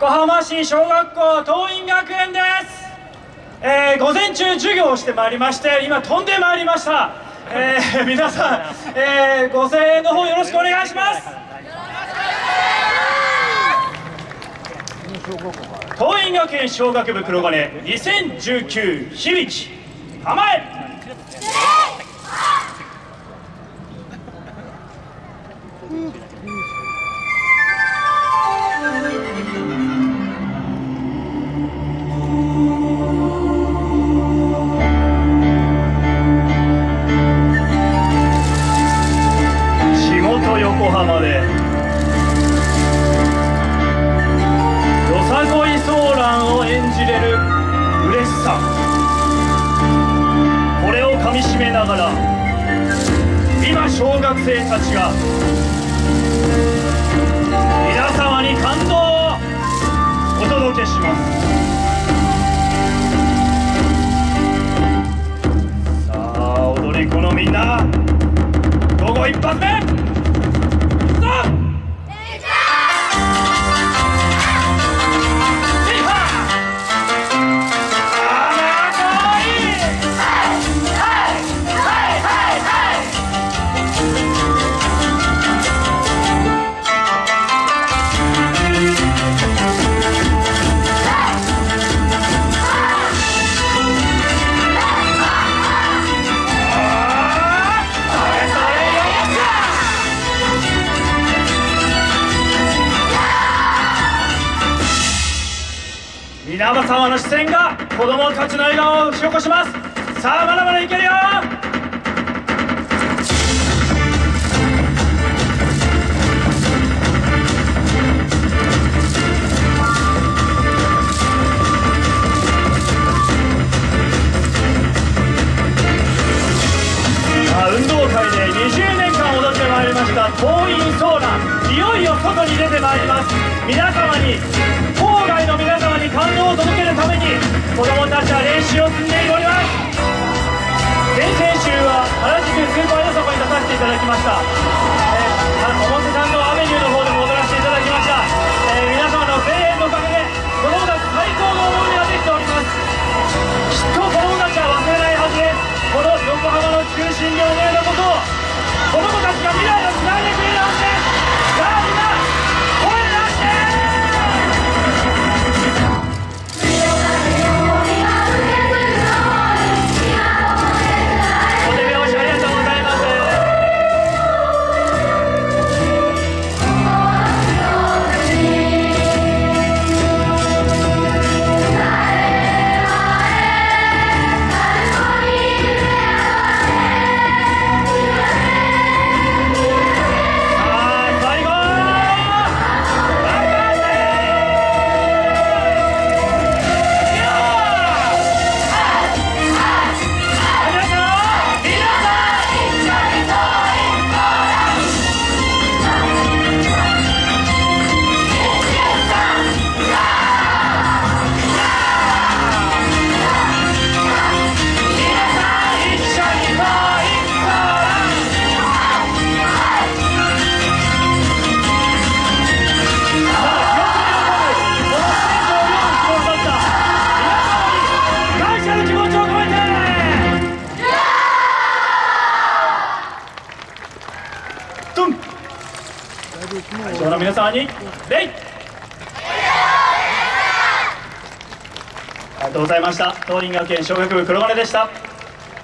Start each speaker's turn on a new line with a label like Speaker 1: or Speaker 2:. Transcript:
Speaker 1: 横浜市小学校桐蔭学園です、えー午前中授業をしてまいりまして今飛んでまいりました、えー皆さん、えーご声援の方よろしくお願いします。桐蔭学園小学部黒金2019響き構え仕みしめながら今小学生たちが皆様に感動をお届けします。さあ踊り子のみんな午後一発目皆様の視線が子供たちの笑顔を引き起こします。さあまだまだいけるよ。さあ運動会で20年間踊ってまいりました桐蔭ソーラいよいよ外に出てまいります。皆様にに子供たちは練習を積んでおります。先々週は原宿スーパーよさこに出させていただきました、皆様に礼。ありがとうございました。東林学園小学部黒金でした。